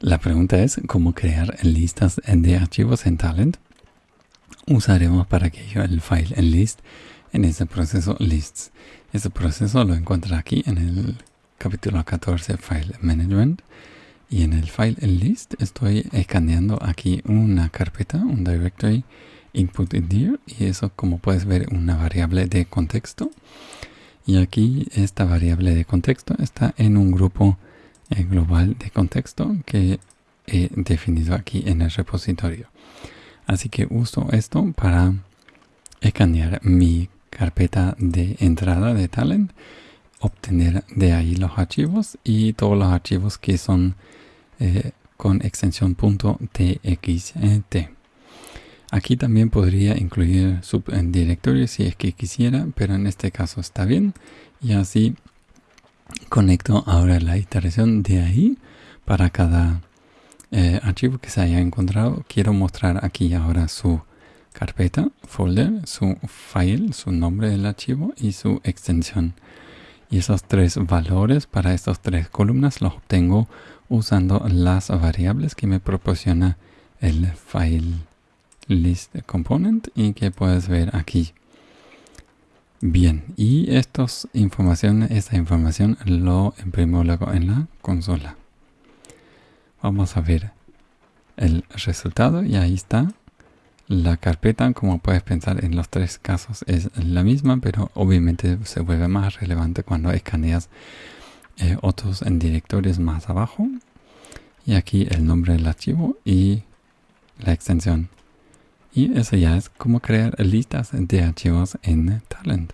La pregunta es cómo crear listas de archivos en Talent. Usaremos para aquello el file en list en este proceso lists. Este proceso lo encuentra aquí en el capítulo 14 file management y en el file list estoy escaneando aquí una carpeta, un directory input dir y eso como puedes ver una variable de contexto y aquí esta variable de contexto está en un grupo global de contexto que he definido aquí en el repositorio así que uso esto para escanear mi carpeta de entrada de talent obtener de ahí los archivos y todos los archivos que son eh, con extensión .txt. Aquí también podría incluir subdirectorios si es que quisiera, pero en este caso está bien. Y así conecto ahora la iteración de ahí para cada eh, archivo que se haya encontrado. Quiero mostrar aquí ahora su carpeta, folder, su file, su nombre del archivo y su extensión. Y esos tres valores para estas tres columnas los obtengo usando las variables que me proporciona el file list component y que puedes ver aquí. Bien, y estos información, esta información lo imprimo luego en la consola. Vamos a ver el resultado y ahí está. La carpeta, como puedes pensar en los tres casos, es la misma, pero obviamente se vuelve más relevante cuando escaneas eh, otros en directorios más abajo. Y aquí el nombre del archivo y la extensión. Y eso ya es como crear listas de archivos en Talent.